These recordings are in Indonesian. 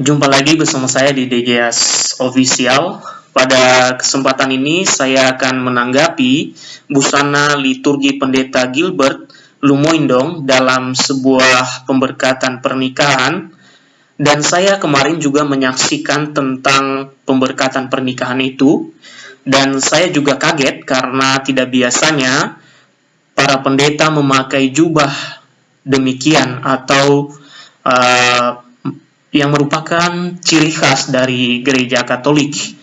Jumpa lagi bersama saya di DGS Official. Pada kesempatan ini saya akan menanggapi busana liturgi Pendeta Gilbert Lumoindong dalam sebuah pemberkatan pernikahan dan saya kemarin juga menyaksikan tentang pemberkatan pernikahan itu dan saya juga kaget karena tidak biasanya para pendeta memakai jubah demikian atau uh, yang merupakan ciri khas dari gereja Katolik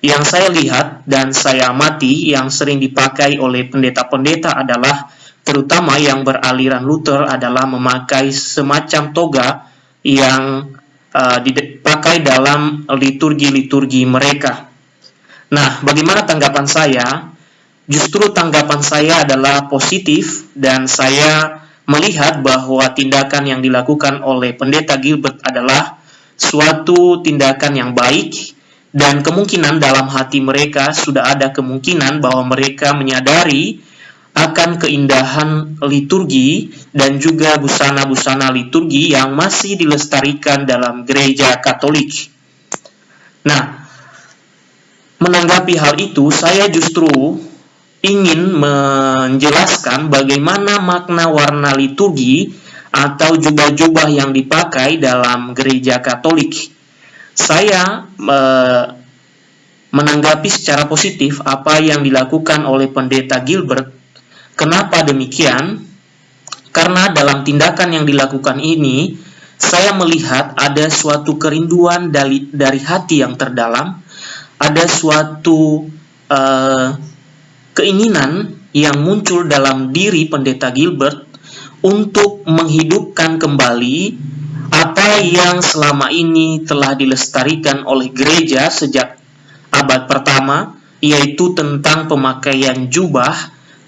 yang saya lihat dan saya amati yang sering dipakai oleh pendeta-pendeta adalah terutama yang beraliran Luther adalah memakai semacam toga yang uh, dipakai dalam liturgi-liturgi mereka. Nah, bagaimana tanggapan saya? Justru tanggapan saya adalah positif dan saya melihat bahwa tindakan yang dilakukan oleh pendeta Gilbert adalah suatu tindakan yang baik dan kemungkinan dalam hati mereka sudah ada kemungkinan bahwa mereka menyadari akan keindahan liturgi dan juga busana-busana liturgi yang masih dilestarikan dalam gereja Katolik. Nah, menanggapi hal itu, saya justru ingin menjelaskan bagaimana makna warna liturgi atau jubah-jubah yang dipakai dalam gereja Katolik saya e, menanggapi secara positif apa yang dilakukan oleh pendeta Gilbert. Kenapa demikian? Karena dalam tindakan yang dilakukan ini, saya melihat ada suatu kerinduan dari, dari hati yang terdalam, ada suatu e, keinginan yang muncul dalam diri pendeta Gilbert untuk menghidupkan kembali apa yang selama ini telah dilestarikan oleh gereja sejak abad pertama, yaitu tentang pemakaian jubah,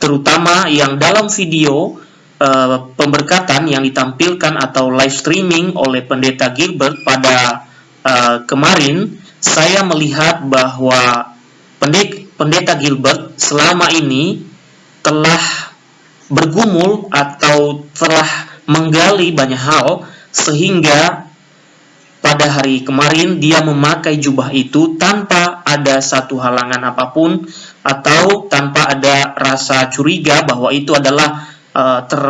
terutama yang dalam video uh, pemberkatan yang ditampilkan atau live streaming oleh pendeta Gilbert pada uh, kemarin, saya melihat bahwa pendeta Gilbert selama ini telah bergumul atau telah menggali banyak hal sehingga pada hari kemarin dia memakai jubah itu tanpa ada satu halangan apa pun atau tanpa ada rasa curiga bahwa itu adalah uh, ter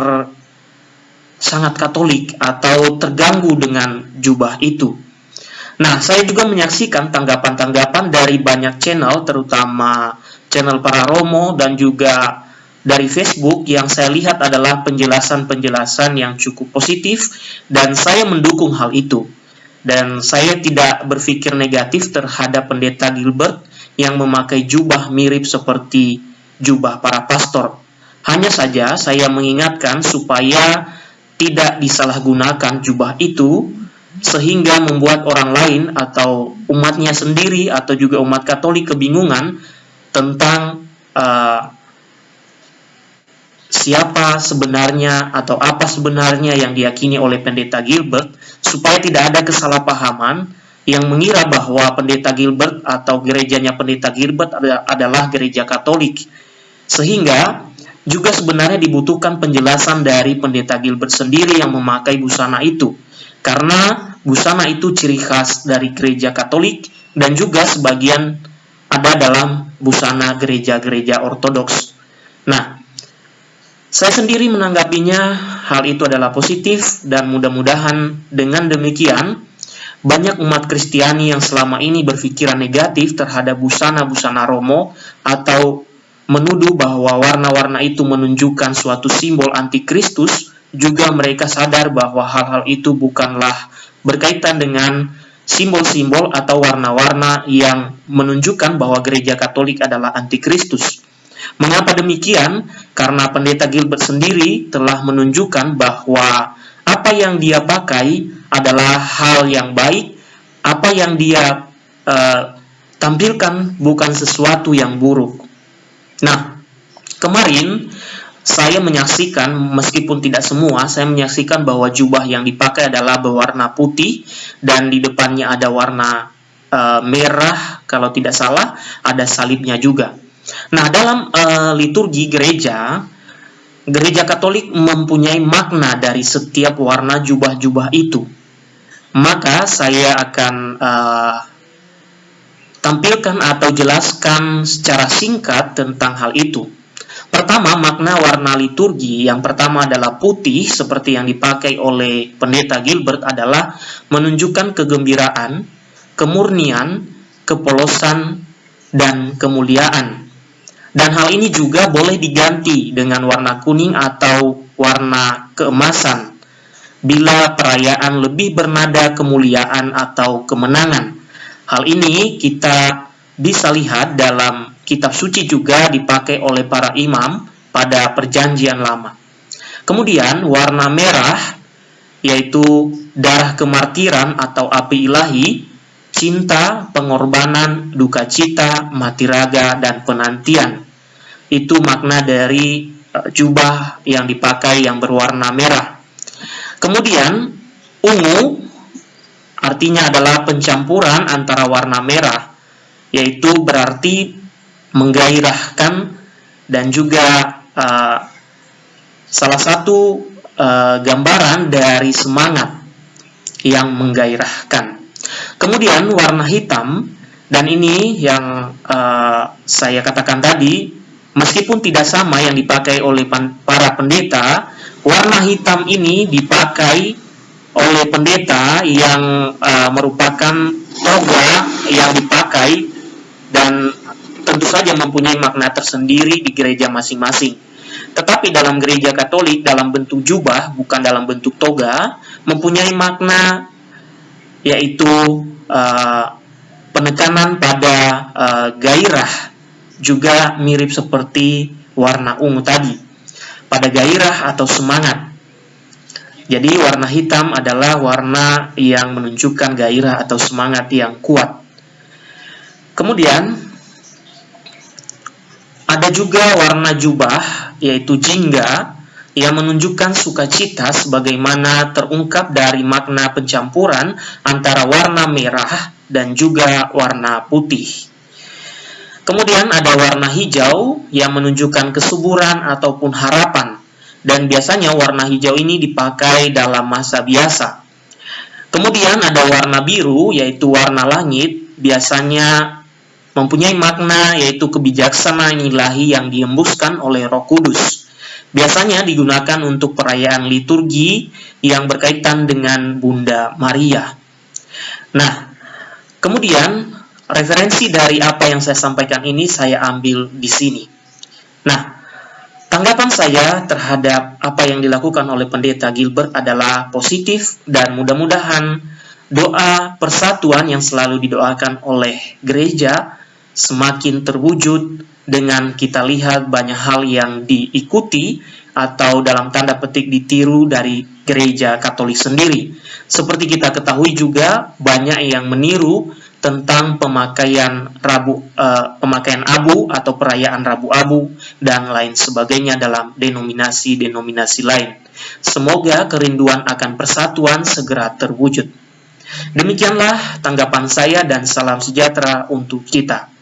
sangat katolik atau terganggu dengan jubah itu. Nah, saya juga menyaksikan tanggapan-tanggapan dari banyak channel, terutama channel para Romo dan juga dari Facebook yang saya lihat adalah penjelasan-penjelasan yang cukup positif dan saya mendukung hal itu. Dan saya tidak berpikir negatif terhadap pendeta Gilbert yang memakai jubah mirip seperti jubah para pastor. Hanya saja saya mengingatkan supaya tidak disalahgunakan jubah itu sehingga membuat orang lain atau umatnya sendiri atau juga umat Katolik kebingungan tentang uh, siapa sebenarnya atau apa sebenarnya yang diyakini oleh pendeta Gilbert supaya tidak ada kesalahpahaman yang mengira bahwa pendeta Gilbert atau gerejanya pendeta Gilbert adalah gereja Katolik. Sehingga juga sebenarnya dibutuhkan penjelasan dari pendeta Gilbert sendiri yang memakai busana itu. Karena busana itu ciri khas dari gereja Katolik dan juga sebagian ada dalam busana gereja-gereja ortodoks. Nah, saya sendiri menanggapinya hal itu adalah positif dan mudah-mudahan dengan demikian banyak umat Kristiani yang selama ini berpikiran negatif terhadap busana-busana Romo atau menuduh bahwa warna-warna itu menunjukkan suatu simbol antikristus juga mereka sadar bahwa hal-hal itu bukanlah berkaitan dengan simbol-simbol atau warna-warna yang menunjukkan bahwa gereja Katolik adalah antikristus. Mengapa demikian? Karena pendeta Gilbert sendiri telah menunjukkan bahwa apa yang dia pakai adalah hal yang baik, apa yang dia uh, tampilkan bukan sesuatu yang buruk. Nah, kemarin saya menyaksikan, meskipun tidak semua, saya menyaksikan bahwa jubah yang dipakai adalah berwarna putih dan di depannya ada warna uh, merah, kalau tidak salah, ada salibnya juga. Nah, dalam uh, liturgi gereja, gereja Katolik mempunyai makna dari setiap warna jubah-jubah itu. Maka saya akan uh, tampilkan atau jelaskan secara singkat tentang hal itu. Pertama, makna warna liturgi yang pertama adalah putih, seperti yang dipakai oleh pendeta Gilbert adalah menunjukkan kegembiraan, kemurnian, kepolosan, dan kemuliaan. Dan hal ini juga boleh diganti dengan warna kuning atau warna keemasan bila perayaan lebih bernada kemuliaan atau kemenangan. Hal ini kita bisa lihat dalam kitab suci juga dipakai oleh para imam pada perjanjian lama. Kemudian warna merah yaitu darah kemartiran atau api ilahi, cinta, pengorbanan, duka cita, mati raga, dan penantian. Itu makna dari e, jubah yang dipakai yang berwarna merah. Kemudian ungu artinya adalah pencampuran antara warna merah, yaitu berarti menggairahkan dan juga uh, salah satu uh, gambaran dari semangat yang menggairahkan. Kemudian warna hitam dan ini yang uh, saya katakan tadi meskipun tidak sama yang dipakai oleh para pendeta, warna hitam ini dipakai oleh pendeta yang uh, merupakan toga yang dipakai dan tentu saja mempunyai makna tersendiri di gereja masing-masing. Tetapi dalam gereja Katolik dalam bentuk jubah bukan dalam bentuk toga mempunyai makna yaitu uh, penekanan pada uh, gairah juga mirip seperti warna ungu tadi pada gairah atau semangat. Jadi warna hitam adalah warna yang menunjukkan gairah atau semangat yang kuat. Kemudian ada juga warna jubah, yaitu jingga, yang menunjukkan sukacita sebagaimana terungkap dari makna pencampuran antara warna merah dan juga warna putih. Kemudian ada warna hijau yang menunjukkan kesuburan ataupun harapan, dan biasanya warna hijau ini dipakai dalam masa biasa. Kemudian ada warna biru, yaitu warna langit, biasanya mempunyai makna yaitu kebijaksanaan ilahi yang diembuskan oleh Roh Kudus. Biasanya digunakan untuk perayaan liturgi yang berkaitan dengan Bunda Maria. Nah, kemudian referensi dari apa yang saya sampaikan ini saya ambil di sini. Nah, tanggapan saya terhadap apa yang dilakukan oleh Pendeta Gilbert adalah positif dan mudah-mudahan doa persatuan yang selalu didoakan oleh gereja semakin terwujud dengan kita lihat banyak hal yang diikuti atau dalam tanda petik ditiru dari gereja Katolik sendiri. Seperti kita ketahui juga banyak yang meniru tentang pemakaian rabu uh, pemakaian abu atau perayaan Rabu Abu dan lain sebagainya dalam denominasi-denominasi lain. Semoga kerinduan akan persatuan segera terwujud. Demikianlah tanggapan saya dan salam sejahtera untuk kita.